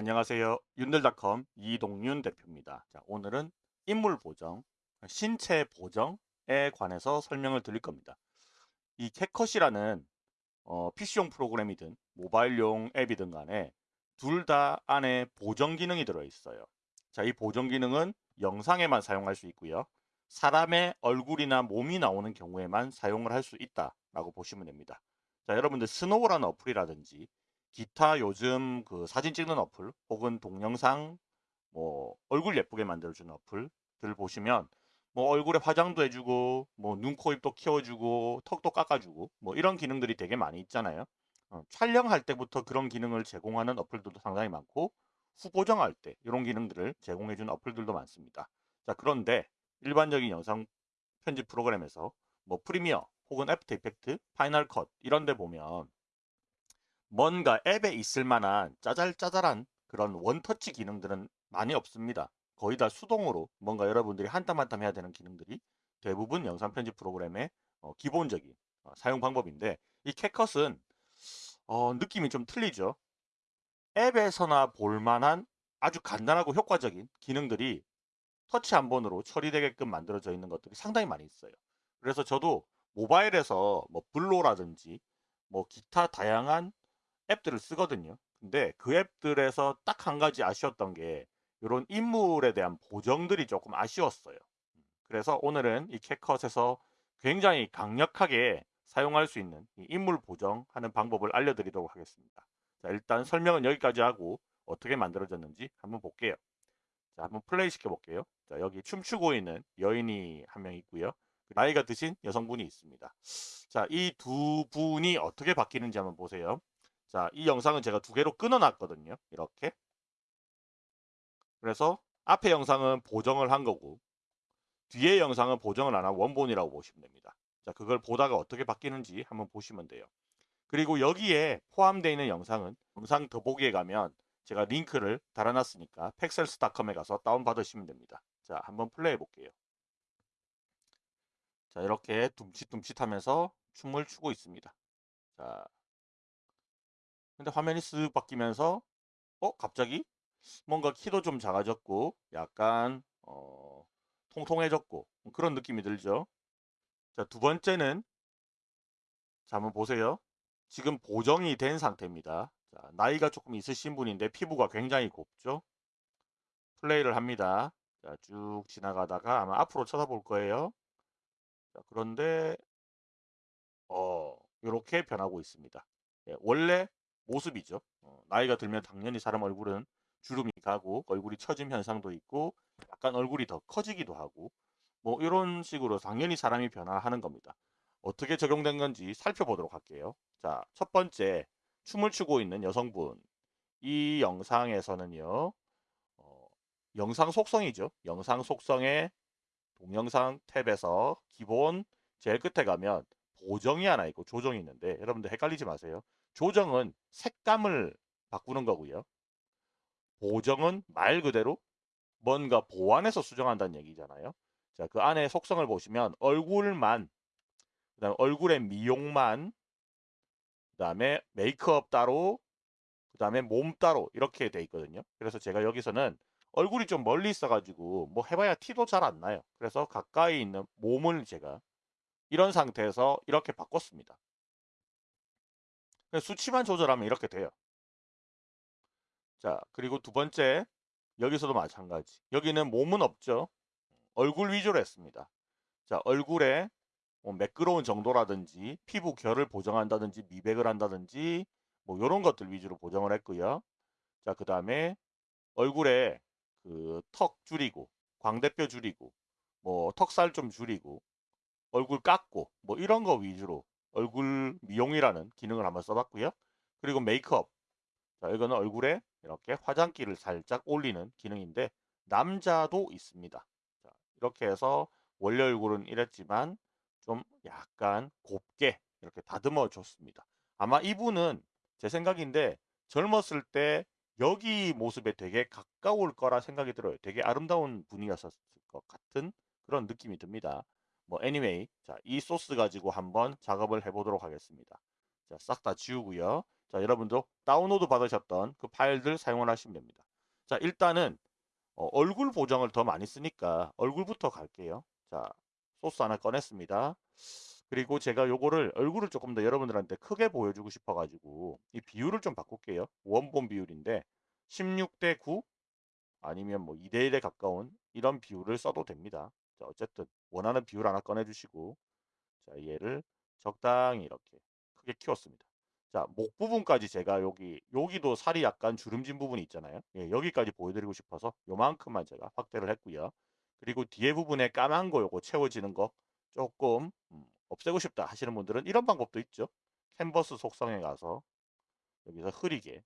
안녕하세요. 윤들닷컴 이동윤 대표입니다. 자, 오늘은 인물 보정, 신체 보정에 관해서 설명을 드릴 겁니다. 이 캣컷이라는 어, PC용 프로그램이든 모바일용 앱이든 간에 둘 다 안에 보정 기능이 들어있어요. 자, 이 보정 기능은 영상에만 사용할 수 있고요. 사람의 얼굴이나 몸이 나오는 경우에만 사용을 할 수 있다라고 보시면 됩니다. 자, 여러분들 스노우라는 어플이라든지 기타 요즘 그 사진 찍는 어플 혹은 동영상 뭐 얼굴 예쁘게 만들어주는 어플들 보시면 뭐 얼굴에 화장도 해주고 뭐 눈, 코, 입도 키워주고 턱도 깎아주고 뭐 이런 기능들이 되게 많이 있잖아요. 어, 촬영할 때부터 그런 기능을 제공하는 어플들도 상당히 많고 후보정할 때 이런 기능들을 제공해주는 어플들도 많습니다. 자 그런데 일반적인 영상 편집 프로그램에서 뭐 프리미어 혹은 애프터 이펙트, 파이널 컷 이런 데 보면 뭔가 앱에 있을 만한 짜잘짜잘한 그런 원터치 기능들은 많이 없습니다. 거의 다 수동으로 뭔가 여러분들이 한땀 한땀 해야 되는 기능들이 대부분 영상 편집 프로그램의 어, 기본적인 어, 사용 방법인데 이 CapCut은 어, 느낌이 좀 틀리죠. 앱에서나 볼만한 아주 간단하고 효과적인 기능들이 터치 한 번으로 처리되게끔 만들어져 있는 것들이 상당히 많이 있어요. 그래서 저도 모바일에서 뭐 블로라든지 뭐 기타 다양한 앱들을 쓰거든요. 근데 그 앱들에서 딱 한 가지 아쉬웠던 게 이런 인물에 대한 보정들이 조금 아쉬웠어요. 그래서 오늘은 이 캣컷에서 굉장히 강력하게 사용할 수 있는 인물 보정하는 방법을 알려드리도록 하겠습니다. 자, 일단 설명은 여기까지 하고 어떻게 만들어졌는지 한번 볼게요. 자, 한번 플레이 시켜 볼게요. 자, 여기 춤추고 있는 여인이 한 명 있고요. 나이가 드신 여성분이 있습니다. 자, 이 두 분이 어떻게 바뀌는지 한번 보세요. 자, 이 영상은 제가 두 개로 끊어놨거든요. 이렇게. 그래서 앞에 영상은 보정을 한 거고 뒤에 영상은 보정을 안 하고 원본이라고 보시면 됩니다. 자, 그걸 보다가 어떻게 바뀌는지 한번 보시면 돼요. 그리고 여기에 포함되어 있는 영상은 영상 더보기에 가면 제가 링크를 달아놨으니까 팩셀스닷컴에 가서 다운받으시면 됩니다. 자, 한번 플레이 해 볼게요. 자, 이렇게 둠칫둠칫 하면서 춤을 추고 있습니다. 자, 근데 화면이 쓱 바뀌면서 어 갑자기 뭔가 키도 좀 작아졌고 약간 어, 통통해졌고 그런 느낌이 들죠. 자, 두 번째는 자, 한번 보세요. 지금 보정이 된 상태입니다. 자, 나이가 조금 있으신 분인데 피부가 굉장히 곱죠. 플레이를 합니다. 자, 쭉 지나가다가 아마 앞으로 쳐다볼 거예요. 자, 그런데 어, 이렇게 변하고 있습니다. 예, 원래 모습이죠. 어, 나이가 들면 당연히 사람 얼굴은 주름이 가고 얼굴이 처짐 현상도 있고 약간 얼굴이 더 커지기도 하고 뭐 이런 식으로 당연히 사람이 변화하는 겁니다. 어떻게 적용된 건지 살펴보도록 할게요. 자, 첫 번째 춤을 추고 있는 여성분 이 영상에서는요. 어, 영상 속성이죠. 영상 속성의 동영상 탭에서 기본 제일 끝에 가면 보정이 하나 있고 조정이 있는데 여러분들 헷갈리지 마세요. 조정은 색감을 바꾸는 거고요. 보정은 말 그대로 뭔가 보완해서 수정한다는 얘기잖아요. 자, 그 안에 속성을 보시면 얼굴만, 그 다음에 얼굴의 미용만, 그 다음에 메이크업 따로, 그 다음에 몸 따로 이렇게 돼 있거든요. 그래서 제가 여기서는 얼굴이 좀 멀리 있어가지고 뭐 해봐야 티도 잘 안 나요. 그래서 가까이 있는 몸을 제가 이런 상태에서 이렇게 바꿨습니다. 수치만 조절하면 이렇게 돼요. 자, 그리고 두 번째, 여기서도 마찬가지. 여기는 몸은 없죠. 얼굴 위주로 했습니다. 자, 얼굴에 뭐 매끄러운 정도라든지 피부 결을 보정한다든지 미백을 한다든지 뭐 이런 것들 위주로 보정을 했고요. 자, 그 다음에 얼굴에 그 턱 줄이고 광대뼈 줄이고 뭐 턱살 좀 줄이고 얼굴 깎고 뭐 이런 거 위주로 얼굴 미용이라는 기능을 한번 써봤고요. 그리고 메이크업. 자, 이거는 얼굴에 이렇게 화장기를 살짝 올리는 기능인데 남자도 있습니다. 자, 이렇게 해서 원래 얼굴은 이랬지만 좀 약간 곱게 이렇게 다듬어 줬습니다. 아마 이분은 제 생각인데 젊었을 때 여기 모습에 되게 가까울 거라 생각이 들어요. 되게 아름다운 분이었을 것 같은 그런 느낌이 듭니다. 뭐 anyway 자, 이 소스 가지고 한번 작업을 해보도록 하겠습니다. 자, 싹 다 지우고요. 자, 여러분도 다운로드 받으셨던 그 파일들 사용을 하시면 됩니다. 자, 일단은 어, 얼굴 보정을 더 많이 쓰니까 얼굴부터 갈게요. 자, 소스 하나 꺼냈습니다. 그리고 제가 요거를 얼굴을 조금 더 여러분들한테 크게 보여주고 싶어 가지고 이 비율을 좀 바꿀게요. 원본 비율인데 16대 9 아니면 뭐 2대 1에 가까운 이런 비율을 써도 됩니다. 자, 어쨌든 원하는 비율 하나 꺼내주시고 자, 얘를 적당히 이렇게 크게 키웠습니다. 자, 목 부분까지 제가 여기 여기도 살이 약간 주름진 부분이 있잖아요. 예, 여기까지 보여드리고 싶어서 요만큼만 제가 확대를 했고요. 그리고 뒤에 부분에 까만 거 요거 채워지는 거 조금 음, 없애고 싶다 하시는 분들은 이런 방법도 있죠. 캔버스 속성에 가서 여기서 흐리게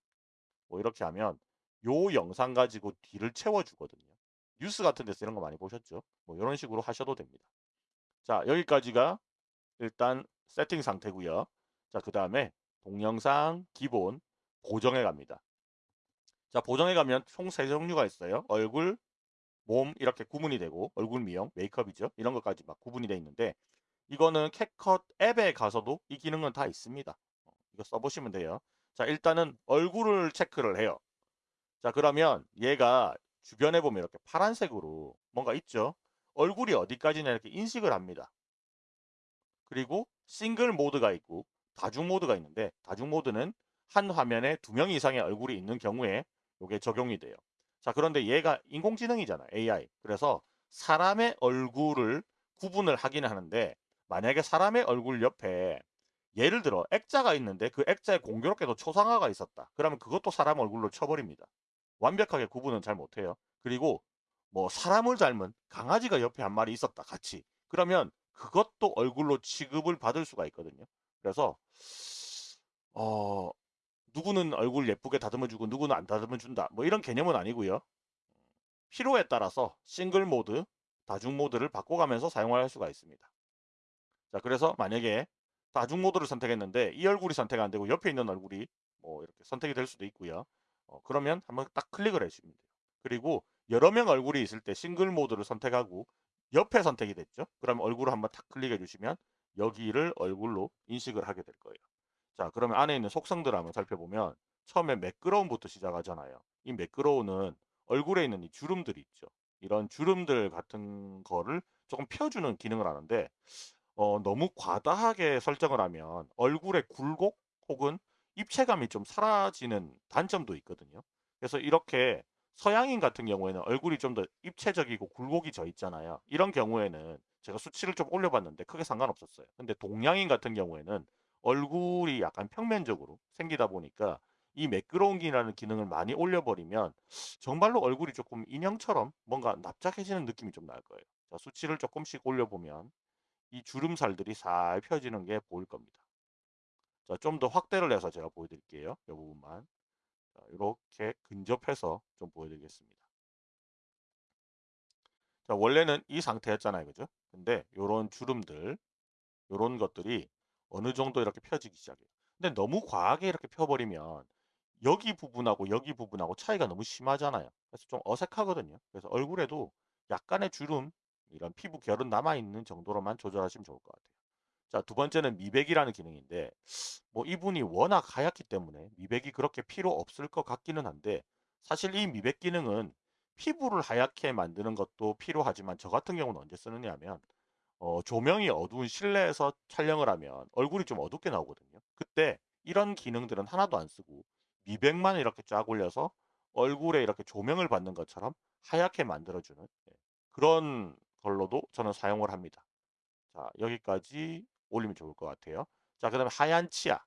뭐 이렇게 하면 요 영상 가지고 뒤를 채워주거든요. 뉴스 같은 데서 이런 거 많이 보셨죠? 뭐 이런 식으로 하셔도 됩니다. 자 여기까지가 일단 세팅 상태고요. 자그 다음에 동영상 기본 보정해 갑니다. 자 보정해 가면 총 세 종류가 있어요. 얼굴, 몸 이렇게 구분이 되고 얼굴 미용, 메이크업이죠. 이런 것까지 막 구분이 돼 있는데 이거는 캡컷 앱에 가서도 이 기능은 다 있습니다. 어, 이거 써보시면 돼요. 자 일단은 얼굴을 체크를 해요. 자 그러면 얘가 주변에 보면 이렇게 파란색으로 뭔가 있죠. 얼굴이 어디까지나 이렇게 인식을 합니다. 그리고 싱글 모드가 있고 다중 모드가 있는데 다중 모드는 한 화면에 두 명 이상의 얼굴이 있는 경우에 이게 적용이 돼요. 자 그런데 얘가 인공지능이잖아 AI. 그래서 사람의 얼굴을 구분을 하긴 하는데 만약에 사람의 얼굴 옆에 예를 들어 액자가 있는데 그 액자에 공교롭게도 초상화가 있었다. 그러면 그것도 사람 얼굴로 쳐버립니다. 완벽하게 구분은 잘 못해요. 그리고 뭐 사람을 닮은 강아지가 옆에 한 마리 있었다 같이. 그러면 그것도 얼굴로 취급을 받을 수가 있거든요. 그래서 어 누구는 얼굴 예쁘게 다듬어 주고 누구는 안 다듬어 준다. 뭐 이런 개념은 아니고요. 필요에 따라서 싱글 모드, 다중 모드를 바꿔가면서 사용할 수가 있습니다. 자, 그래서 만약에 다중 모드를 선택했는데 이 얼굴이 선택 안 되고 옆에 있는 얼굴이 뭐 이렇게 선택이 될 수도 있고요. 어, 그러면 한번 딱 클릭을 해주시면 돼요. 그리고 여러 명 얼굴이 있을 때 싱글 모드를 선택하고 옆에 선택이 됐죠. 그럼 얼굴을 한번 탁 클릭해 주시면 여기를 얼굴로 인식을 하게 될 거예요. 자 그러면 안에 있는 속성들을 한번 살펴보면 처음에 매끄러움부터 시작하잖아요. 이 매끄러움은 얼굴에 있는 이 주름들이 있죠. 이런 주름들 같은 거를 조금 펴주는 기능을 하는데 어, 너무 과다하게 설정을 하면 얼굴의 굴곡 혹은 입체감이 좀 사라지는 단점도 있거든요. 그래서 이렇게 서양인 같은 경우에는 얼굴이 좀 더 입체적이고 굴곡이 져 있잖아요. 이런 경우에는 제가 수치를 좀 올려봤는데 크게 상관없었어요. 근데 동양인 같은 경우에는 얼굴이 약간 평면적으로 생기다 보니까 이 매끄러운기라는 기능을 많이 올려버리면 정말로 얼굴이 조금 인형처럼 뭔가 납작해지는 느낌이 좀 날 거예요. 자, 수치를 조금씩 올려보면 이 주름살들이 살 펴지는 게 보일 겁니다. 자, 좀 더 확대를 해서 제가 보여드릴게요. 이 부분만. 자, 이렇게 근접해서 좀 보여드리겠습니다. 자, 원래는 이 상태였잖아요. 그죠? 근데 요런 주름들, 요런 것들이 어느 정도 이렇게 펴지기 시작해요. 근데 너무 과하게 이렇게 펴버리면 여기 부분하고 여기 부분하고 차이가 너무 심하잖아요. 그래서 좀 어색하거든요. 그래서 얼굴에도 약간의 주름, 이런 피부 결은 남아있는 정도로만 조절하시면 좋을 것 같아요. 자, 두 번째는 미백이라는 기능인데, 뭐 이분이 워낙 하얗기 때문에 미백이 그렇게 필요 없을 것 같기는 한데, 사실 이 미백 기능은 피부를 하얗게 만드는 것도 필요하지만 저 같은 경우는 언제 쓰느냐 하면 어, 조명이 어두운 실내에서 촬영을 하면 얼굴이 좀 어둡게 나오거든요. 그때 이런 기능들은 하나도 안 쓰고 미백만 이렇게 쫙 올려서 얼굴에 이렇게 조명을 받는 것처럼 하얗게 만들어주는 예, 그런 걸로도 저는 사용을 합니다. 자 여기까지 올리면 좋을 것 같아요. 자, 그 다음에 하얀 치아.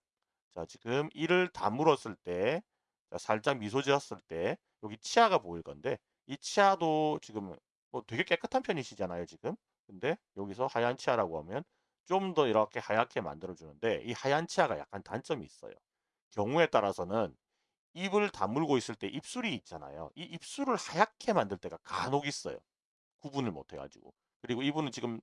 자, 지금 이를 다물었을 때, 자, 살짝 미소 지었을 때, 여기 치아가 보일 건데, 이 치아도 지금 뭐 되게 깨끗한 편이시잖아요, 지금. 근데 여기서 하얀 치아라고 하면 좀 더 이렇게 하얗게 만들어주는데, 이 하얀 치아가 약간 단점이 있어요. 경우에 따라서는 입을 다물고 있을 때 입술이 있잖아요. 이 입술을 하얗게 만들 때가 간혹 있어요. 구분을 못 해가지고. 그리고 이분은 지금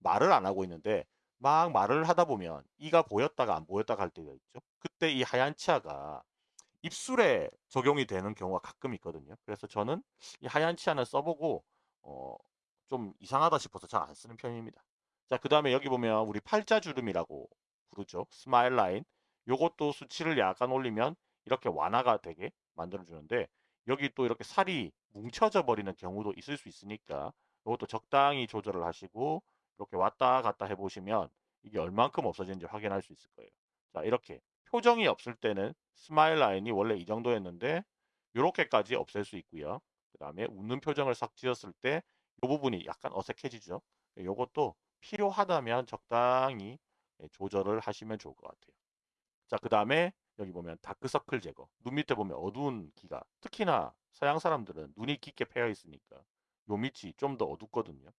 말을 안 하고 있는데 막 말을 하다 보면 이가 보였다가 안 보였다가 할 때가 있죠. 그때 이 하얀 치아가 입술에 적용이 되는 경우가 가끔 있거든요. 그래서 저는 이 하얀 치아는 써보고 어, 좀 이상하다 싶어서 잘 안 쓰는 편입니다. 자, 그 다음에 여기 보면 우리 팔자주름이라고 부르죠. smile line. 요것도 수치를 약간 올리면 이렇게 완화가 되게 만들어주는데 여기 또 이렇게 살이 뭉쳐져 버리는 경우도 있을 수 있으니까 이것도 적당히 조절을 하시고 이렇게 왔다 갔다 해보시면 이게 얼만큼 없어지는지 확인할 수 있을 거예요. 자 이렇게 표정이 없을 때는 smile line이 원래 이 정도였는데 이렇게까지 없앨 수 있고요. 그 다음에 웃는 표정을 싹 지었을 때 이 부분이 약간 어색해지죠. 이것도 필요하다면 적당히 예, 조절을 하시면 좋을 것 같아요. 자, 그 다음에 여기 보면 다크서클 제거. 눈 밑에 보면 어두운 기가 특히나 서양 사람들은 눈이 깊게 패여 있으니까 요 밑이 좀 더 어둡거든요.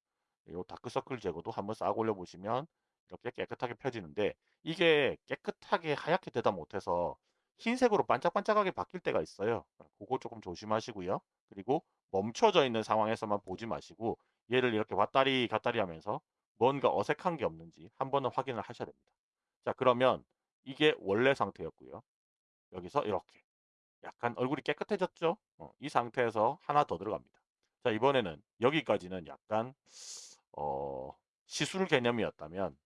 요 다크서클 제거도 한번 싹 올려보시면 이렇게 깨끗하게 펴지는데 이게 깨끗하게 하얗게 되다 못해서 흰색으로 반짝반짝하게 바뀔 때가 있어요. 그거 조금 조심하시고요. 그리고 멈춰져 있는 상황에서만 보지 마시고 얘를 이렇게 왔다리 갔다리 하면서 뭔가 어색한 게 없는지 한 번은 확인을 하셔야 됩니다. 자 그러면 이게 원래 상태였고요. 여기서 이렇게 약간 얼굴이 깨끗해졌죠? 어, 이 상태에서 하나 더 들어갑니다. 자 이번에는 여기까지는 약간 어, 시술 개념이었다면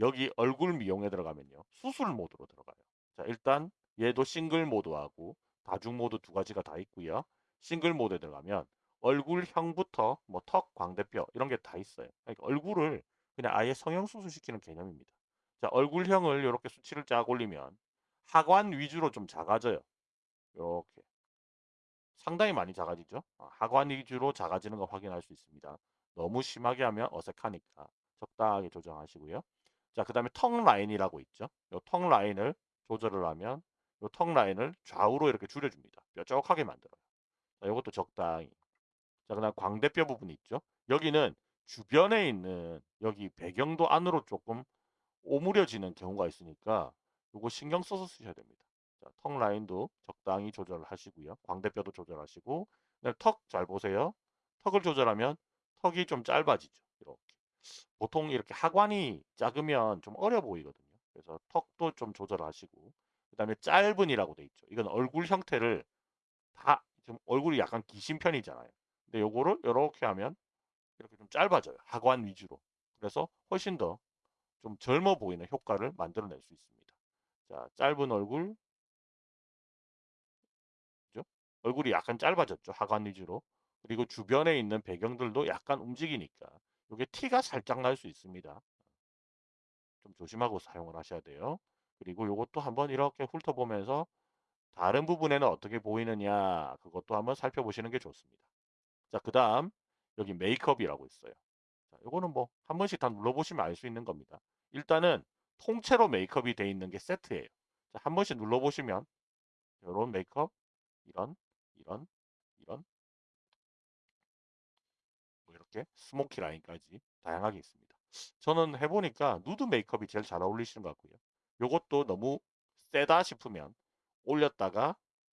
여기 얼굴 미용에 들어가면요. 수술 모드로 들어가요. 자 일단 얘도 싱글 모드하고 다중 모드 두 가지가 다 있고요. 싱글 모드에 들어가면 얼굴형부터 뭐 턱, 광대뼈 이런 게 다 있어요. 그러니까 얼굴을 그냥 아예 성형수술 시키는 개념입니다. 자 얼굴형을 이렇게 수치를 쫙 올리면 하관 위주로 좀 작아져요. 이렇게 상당히 많이 작아지죠. 아, 하관 위주로 작아지는 거 확인할 수 있습니다. 너무 심하게 하면 어색하니까 적당하게 조정하시고요. 자, 그 다음에 턱 라인이라고 있죠. 이 턱 라인을 조절을 하면 이 턱 라인을 좌우로 이렇게 줄여줍니다. 뾰족하게 만들어요. 자, 이것도 적당히. 자, 그 다음 광대뼈 부분이 있죠. 여기는 주변에 있는 여기 배경도 안으로 조금 오므려지는 경우가 있으니까 이거 신경 써서 쓰셔야 됩니다. 턱 라인도 적당히 조절을 하시고요. 광대뼈도 조절하시고 턱 잘 보세요. 턱을 조절하면 턱이 좀 짧아지죠. 이렇게. 보통 이렇게 하관이 작으면 좀 어려 보이거든요. 그래서 턱도 좀 조절하시고 그 다음에 짧은이라고 돼 있죠. 이건 얼굴 형태를 다좀 얼굴이 약간 기신 편이잖아요. 근데 요거를 이렇게 하면 이렇게 좀 짧아져요. 하관 위주로. 그래서 훨씬 더 좀 젊어 보이는 효과를 만들어낼 수 있습니다. 자, 짧은 얼굴, 그죠? 얼굴이 약간 짧아졌죠. 하관 위주로. 그리고 주변에 있는 배경들도 약간 움직이니까 이게 티가 살짝 날 수 있습니다. 좀 조심하고 사용을 하셔야 돼요. 그리고 이것도 한번 이렇게 훑어보면서 다른 부분에는 어떻게 보이느냐 그것도 한번 살펴보시는 게 좋습니다. 자, 그 다음 여기 메이크업이라고 있어요. 자, 이거는 뭐 한 번씩 다 눌러보시면 알 수 있는 겁니다. 일단은 통째로 메이크업이 돼 있는 게 세트예요. 자, 한 번씩 눌러보시면 이런 메이크업, 이런, 이런, 이렇게 smoky line까지 다양하게 있습니다. 저는 해보니까 누드 메이크업이 제일 잘 어울리시는 것 같고요. 요것도 너무 세다 싶으면 올렸다가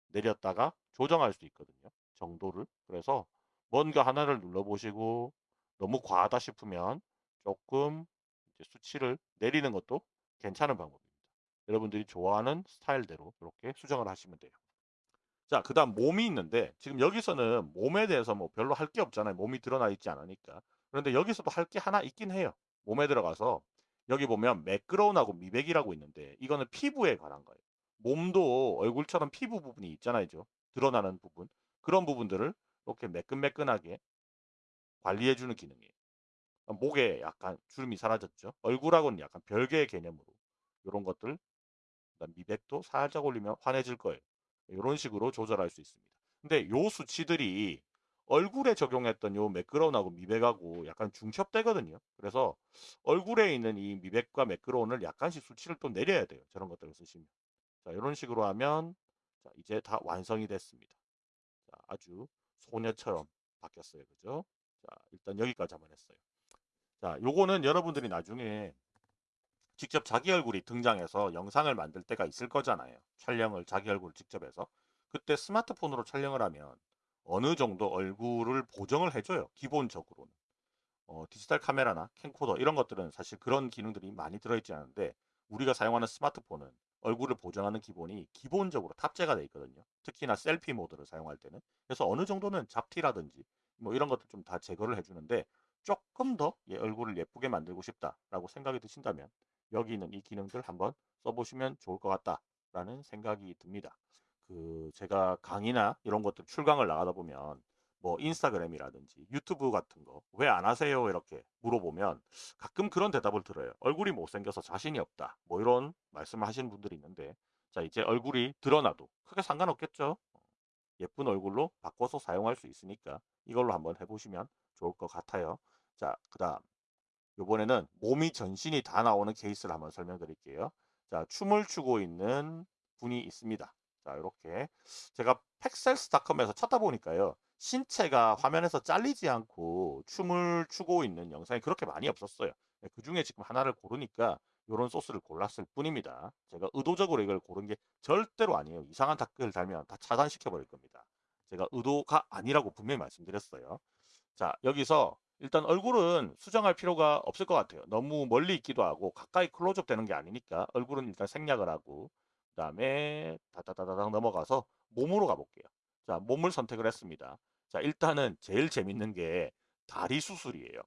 내렸다가 조정할 수 있거든요. 정도를. 그래서 뭔가 하나를 눌러보시고 너무 과하다 싶으면 조금 수치를 내리는 것도 괜찮은 방법입니다. 여러분들이 좋아하는 스타일대로 이렇게 수정을 하시면 돼요. 자, 그 다음 몸이 있는데 지금 여기서는 몸에 대해서 뭐 별로 할 게 없잖아요. 몸이 드러나 있지 않으니까. 그런데 여기서도 할 게 하나 있긴 해요. 몸에 들어가서 여기 보면 매끄러운하고 미백이라고 있는데 이거는 피부에 관한 거예요. 몸도 얼굴처럼 피부 부분이 있잖아요. 드러나는 부분. 그런 부분들을 이렇게 매끈매끈하게 관리해주는 기능이에요. 목에 약간 주름이 사라졌죠. 얼굴하고는 약간 별개의 개념으로 이런 것들 미백도 살짝 올리면 환해질 거예요. 이런 식으로 조절할 수 있습니다. 근데 요 수치들이 얼굴에 적용했던 요 매끄러운하고 미백하고 약간 중첩되거든요. 그래서 얼굴에 있는 이 미백과 매끄러운을 약간씩 수치를 또 내려야 돼요. 저런 것들을 쓰시면. 자, 이런 식으로 하면 자, 이제 다 완성이 됐습니다. 자, 아주 소녀처럼 바뀌었어요. 그죠? 자, 일단 여기까지 한번 했어요. 자, 요거는 여러분들이 나중에 직접 자기 얼굴이 등장해서 영상을 만들 때가 있을 거잖아요. 촬영을 자기 얼굴을 직접 해서. 그때 스마트폰으로 촬영을 하면 어느 정도 얼굴을 보정을 해줘요. 기본적으로는. 어, 디지털 카메라나 캠코더 이런 것들은 사실 그런 기능들이 많이 들어있지 않은데 우리가 사용하는 스마트폰은 얼굴을 보정하는 기본이 기본적으로 탑재가 되어 있거든요. 특히나 셀피 모드를 사용할 때는. 그래서 어느 정도는 잡티라든지 뭐 이런 것들 좀 다 제거를 해주는데 조금 더 얼굴을 예쁘게 만들고 싶다라고 생각이 드신다면 여기 있는 이 기능들 한번 써보시면 좋을 것 같다라는 생각이 듭니다. 그 제가 강의나 이런 것들 출강을 나가다 보면 뭐 인스타그램이라든지 유튜브 같은 거 왜 안 하세요 이렇게 물어보면 가끔 그런 대답을 들어요. 얼굴이 못생겨서 자신이 없다. 뭐 이런 말씀을 하시는 분들이 있는데 자 이제 얼굴이 드러나도 크게 상관없겠죠. 예쁜 얼굴로 바꿔서 사용할 수 있으니까 이걸로 한번 해보시면 좋을 것 같아요. 자, 그 다음 이번에는 몸이 전신이 다 나오는 케이스를 한번 설명드릴게요. 자, 춤을 추고 있는 분이 있습니다. 자, 이렇게 제가 팩셀스닷컴에서 찾다 보니까요. 신체가 화면에서 잘리지 않고 춤을 추고 있는 영상이 그렇게 많이 없었어요. 네, 그 중에 지금 하나를 고르니까 이런 소스를 골랐을 뿐입니다. 제가 의도적으로 이걸 고른 게 절대로 아니에요. 이상한 댓글 달면 다 차단시켜 버릴 겁니다. 제가 의도가 아니라고 분명히 말씀드렸어요. 자 여기서 일단 얼굴은 수정할 필요가 없을 것 같아요. 너무 멀리 있기도 하고 가까이 클로즈업 되는 게 아니니까 얼굴은 일단 생략을 하고 그 다음에 다다다다닥 넘어가서 몸으로 가볼게요. 자 몸을 선택을 했습니다. 자 일단은 제일 재밌는 게 다리 수술이에요.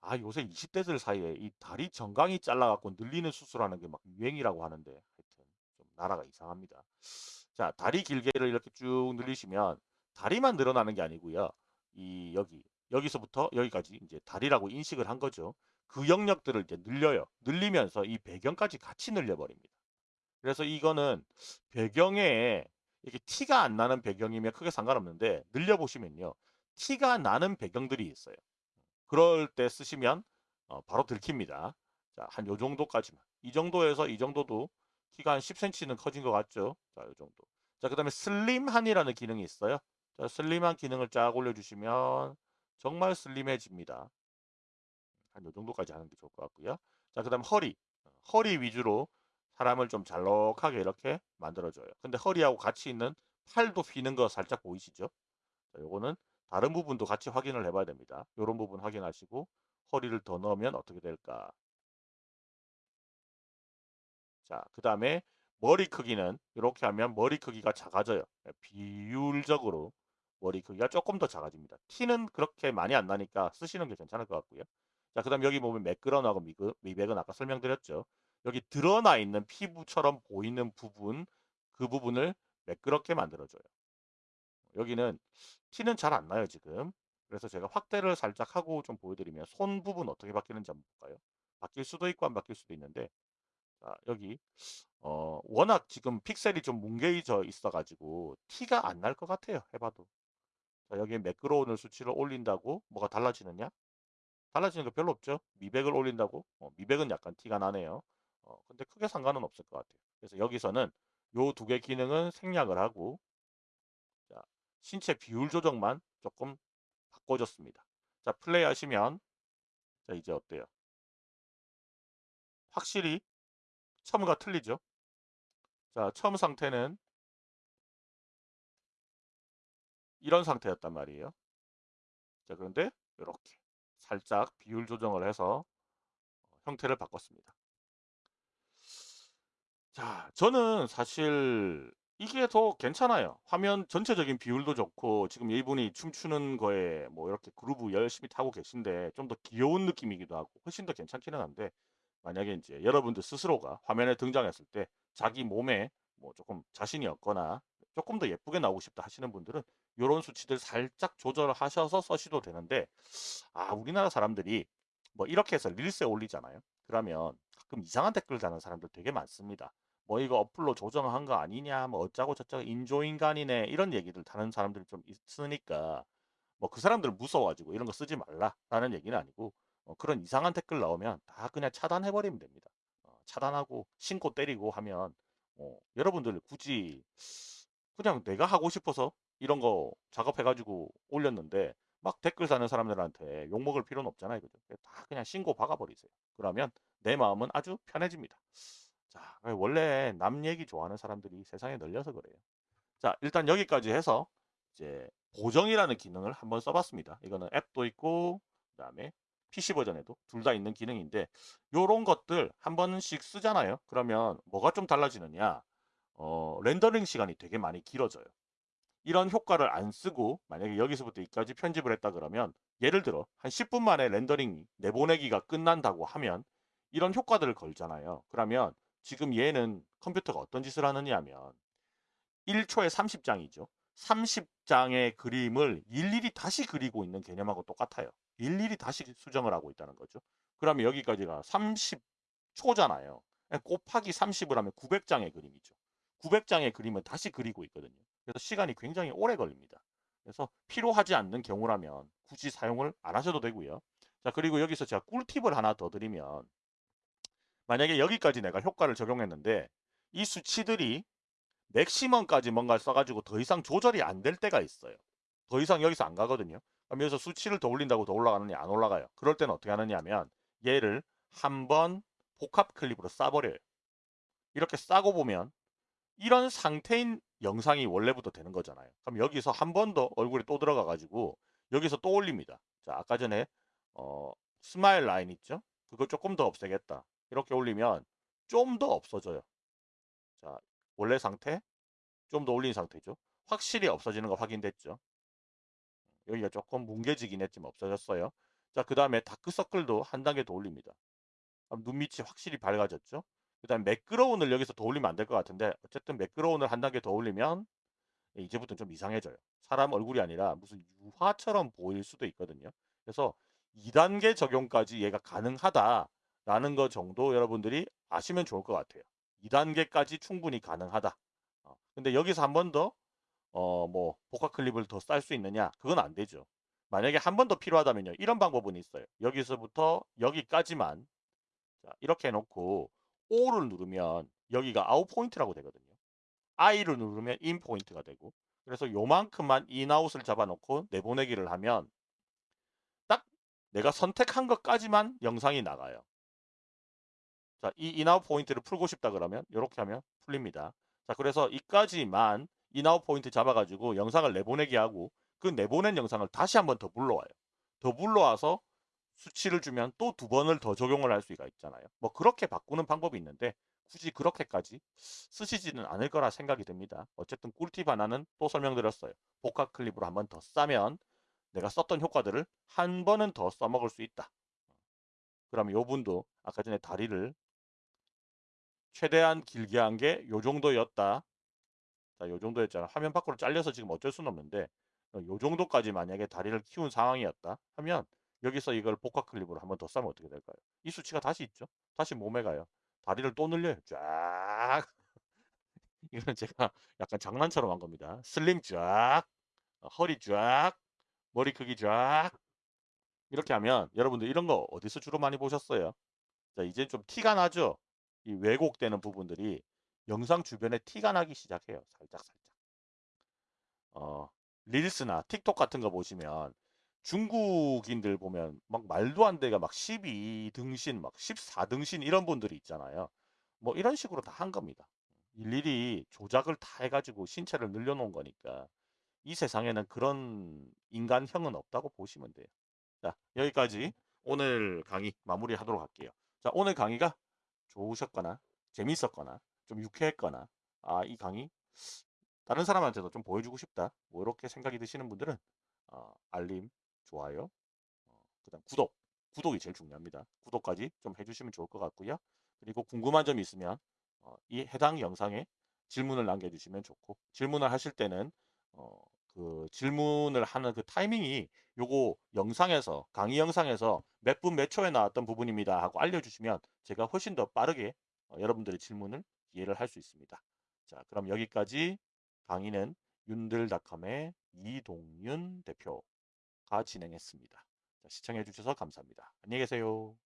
아 요새 20대들 사이에 이 다리 정강이 잘라갖고 늘리는 수술하는 게 막 유행이라고 하는데 하여튼 좀 나라가 이상합니다. 자 다리 길게를 이렇게 쭉 늘리시면 다리만 늘어나는 게 아니고요. 이 여기 여기서부터 여기까지 이제 다리라고 인식을 한 거죠. 그 영역들을 이제 늘려요. 늘리면서 이 배경까지 같이 늘려버립니다. 그래서 이거는 배경에 이렇게 티가 안 나는 배경이면 크게 상관없는데 늘려보시면요. 티가 나는 배경들이 있어요. 그럴 때 쓰시면 어, 바로 들킵니다. 자, 한 요 정도까지만. 이 정도에서 이 정도도 키가 한 10cm는 커진 것 같죠? 자, 요 정도. 자, 그 다음에 슬림한이라는 기능이 있어요. 자, 슬림한 기능을 쫙 올려주시면 정말 슬림해집니다. 한 요 정도까지 하는 게 좋을 것 같고요. 자, 그 다음 허리. 허리 위주로 사람을 좀 잘록하게 이렇게 만들어줘요. 근데 허리하고 같이 있는 팔도 휘는 거 살짝 보이시죠? 자, 요거는 다른 부분도 같이 확인을 해봐야 됩니다. 이런 부분 확인하시고 허리를 더 넣으면 어떻게 될까? 자, 그 다음에 머리 크기는 이렇게 하면 머리 크기가 작아져요. 네, 비율적으로 머리 크기가 조금 더 작아집니다. 티는 그렇게 많이 안 나니까 쓰시는 게 괜찮을 것 같고요. 자, 그 다음 여기 보면 매끄러나고 미백은 아까 설명드렸죠. 여기 드러나 있는 피부처럼 보이는 부분, 그 부분을 매끄럽게 만들어줘요. 여기는 티는 잘 안 나요 지금 그래서 제가 확대를 살짝 하고 좀 보여드리면 손 부분 어떻게 바뀌는지 한번 볼까요 바뀔 수도 있고 안 바뀔 수도 있는데 자, 여기 어, 워낙 지금 픽셀이 좀 뭉개져 있어 가지고 티가 안 날 것 같아요 해봐도 자, 여기에 매끄러운 수치를 올린다고 뭐가 달라지느냐 달라지는 거 별로 없죠 미백을 올린다고 어, 미백은 약간 티가 나네요 어, 근데 크게 상관은 없을 것 같아요 그래서 여기서는 요 두 개 기능은 생략을 하고 신체 비율 조정만 조금 바꿔줬습니다. 자, 플레이 하시면 자, 이제 어때요? 확실히 처음과 틀리죠? 자, 처음 상태는 이런 상태였단 말이에요. 자, 그런데 이렇게 살짝 비율 조정을 해서 형태를 바꿨습니다. 자, 저는 사실 이게 더 괜찮아요. 화면 전체적인 비율도 좋고 지금 이분이 춤추는 거에 뭐 이렇게 그루브 열심히 타고 계신데 좀 더 귀여운 느낌이기도 하고 훨씬 더 괜찮기는 한데 만약에 이제 여러분들 스스로가 화면에 등장했을 때 자기 몸에 뭐 조금 자신이 없거나 조금 더 예쁘게 나오고 싶다 하시는 분들은 이런 수치들 살짝 조절하셔서 써셔도 되는데 아 우리나라 사람들이 뭐 이렇게 해서 릴스에 올리잖아요. 그러면 가끔 이상한 댓글 다는 사람들 되게 많습니다. 뭐 이거 어플로 조정한 거 아니냐 뭐 어쩌고 저쩌고 인조인간이네 이런 얘기들 다른 사람들이 좀 있으니까 뭐 그 사람들 무서워가지고 이런 거 쓰지 말라라는 얘기는 아니고 어, 그런 이상한 댓글 나오면 다 그냥 차단해버리면 됩니다. 어, 차단하고 신고 때리고 하면 어, 여러분들 굳이 그냥 내가 하고 싶어서 이런 거 작업해가지고 올렸는데 막 댓글 다는 사람들한테 욕먹을 필요는 없잖아요. 그죠? 다 그냥 신고 박아버리세요. 그러면 내 마음은 아주 편해집니다. 자, 원래 남 얘기 좋아하는 사람들이 세상에 널려서 그래요. 자, 일단 여기까지 해서 이제 보정이라는 기능을 한번 써봤습니다. 이거는 앱도 있고 그 다음에 PC 버전에도 둘 다 있는 기능인데 요런 것들 한 번씩 쓰잖아요. 그러면 뭐가 좀 달라지느냐 어, 렌더링 시간이 되게 많이 길어져요. 이런 효과를 안 쓰고 만약에 여기서부터 여기까지 편집을 했다 그러면 예를 들어 한 10분 만에 렌더링 내보내기가 끝난다고 하면 이런 효과들을 걸잖아요. 그러면 지금 얘는 컴퓨터가 어떤 짓을 하느냐 하면 1초에 30장이죠. 30장의 그림을 일일이 다시 그리고 있는 개념하고 똑같아요. 일일이 다시 수정을 하고 있다는 거죠. 그러면 여기까지가 30초잖아요. 곱하기 30을 하면 900장의 그림이죠. 900장의 그림을 다시 그리고 있거든요. 그래서 시간이 굉장히 오래 걸립니다. 그래서 필요하지 않는 경우라면 굳이 사용을 안 하셔도 되고요. 자 그리고 여기서 제가 꿀팁을 하나 더 드리면 만약에 여기까지 내가 효과를 적용했는데 이 수치들이 맥시멈까지 뭔가를 써가지고 더 이상 조절이 안 될 때가 있어요. 더 이상 여기서 안 가거든요. 여기서 수치를 더 올린다고 더 올라가느냐 안 올라가요. 그럴 때는 어떻게 하느냐 하면 얘를 한번 복합 클립으로 싸버려요. 이렇게 싸고 보면 이런 상태인 영상이 원래부터 되는 거잖아요. 그럼 여기서 한 번 더 얼굴에 또 들어가 가지고 여기서 또 올립니다. 자 아까 전에 어, smile line 있죠? 그거 조금 더 없애겠다. 이렇게 올리면 좀 더 없어져요. 자 원래 상태 좀 더 올린 상태죠. 확실히 없어지는 거 확인됐죠. 여기가 조금 뭉개지긴 했지만 없어졌어요. 자, 그 다음에 다크서클도 한 단계 더 올립니다. 눈 밑이 확실히 밝아졌죠. 그 다음에 매끄러운을 여기서 더 올리면 안 될 것 같은데 어쨌든 매끄러운을 한 단계 더 올리면 이제부터 좀 이상해져요. 사람 얼굴이 아니라 무슨 유화처럼 보일 수도 있거든요. 그래서 2단계 적용까지 얘가 가능하다라는 것 정도 여러분들이 아시면 좋을 것 같아요. 2단계까지 충분히 가능하다. 어, 근데 여기서 한 번 더, 어, 뭐, 복합 클립을 더 쌀 수 있느냐? 그건 안 되죠. 만약에 한 번 더 필요하다면요. 이런 방법은 있어요. 여기서부터 여기까지만. 자, 이렇게 해놓고, O를 누르면 여기가 out point라고 되거든요. I를 누르면 in point가 되고. 그래서 요만큼만 인아웃을 잡아놓고 내보내기를 하면 딱 내가 선택한 것까지만 영상이 나가요. 자, 이 in out point를 풀고 싶다 그러면 이렇게 하면 풀립니다. 자, 그래서 이까지만 in out point 잡아가지고 영상을 내보내기 하고 그 내보낸 영상을 다시 한번 더 불러와요. 더 불러와서 수치를 주면 또 두 번을 더 적용을 할 수가 있잖아요. 뭐 그렇게 바꾸는 방법이 있는데 굳이 그렇게까지 쓰시지는 않을 거라 생각이 듭니다. 어쨌든 꿀팁 하나는 또 설명드렸어요. 복합 클립으로 한 번 더 싸면 내가 썼던 효과들을 한 번은 더 써먹을 수 있다. 그러면 요 분도 아까 전에 다리를 최대한 길게 한 게 요 정도였다. 자, 요 정도였잖아. 화면 밖으로 잘려서 지금 어쩔 수는 없는데 요 정도까지 만약에 다리를 키운 상황이었다 하면 여기서 이걸 복합 클립으로 한 번 더 싸면 어떻게 될까요? 이 수치가 다시 있죠. 다시 몸에 가요. 다리를 또 늘려요. 쫙. 이거는 제가 약간 장난처럼 한 겁니다. 슬림 쫙. 허리 쫙. 머리 크기 쫙. 이렇게 하면 여러분들 이런 거 어디서 주로 많이 보셨어요? 자, 이제 좀 티가 나죠? 이 왜곡되는 부분들이 영상 주변에 티가 나기 시작해요. 살짝 살짝. 어, 릴스나 틱톡 같은 거 보시면 중국인들 보면 막 말도 안 되게 막 12등신, 막 14등신 이런 분들이 있잖아요. 뭐 이런 식으로 다 한 겁니다. 일일이 조작을 다 해가지고 신체를 늘려놓은 거니까 이 세상에는 그런 인간형은 없다고 보시면 돼요. 자, 여기까지 오늘 강의 마무리하도록 할게요. 자, 오늘 강의가 좋으셨거나 재밌었거나 좀 유쾌했거나 아, 이 강의 다른 사람한테도 좀 보여주고 싶다. 뭐 이렇게 생각이 드시는 분들은 어, 알림, 좋아요, 어, 그 다음 구독, 구독이 제일 중요합니다. 구독까지 좀 해주시면 좋을 것 같고요. 그리고 궁금한 점이 있으면 어, 이 해당 영상에 질문을 남겨주시면 좋고 질문을 하실 때는 어, 그 질문을 하는 그 타이밍이 요거 영상에서 강의 영상에서 몇 분 몇 초에 나왔던 부분입니다 하고 알려주시면 제가 훨씬 더 빠르게 어, 여러분들의 질문을 이해를 할 수 있습니다. 자 그럼 여기까지 강의는 윤들닷컴의 이동윤 대표가 진행했습니다. 자, 시청해 주셔서 감사합니다. 안녕히 계세요.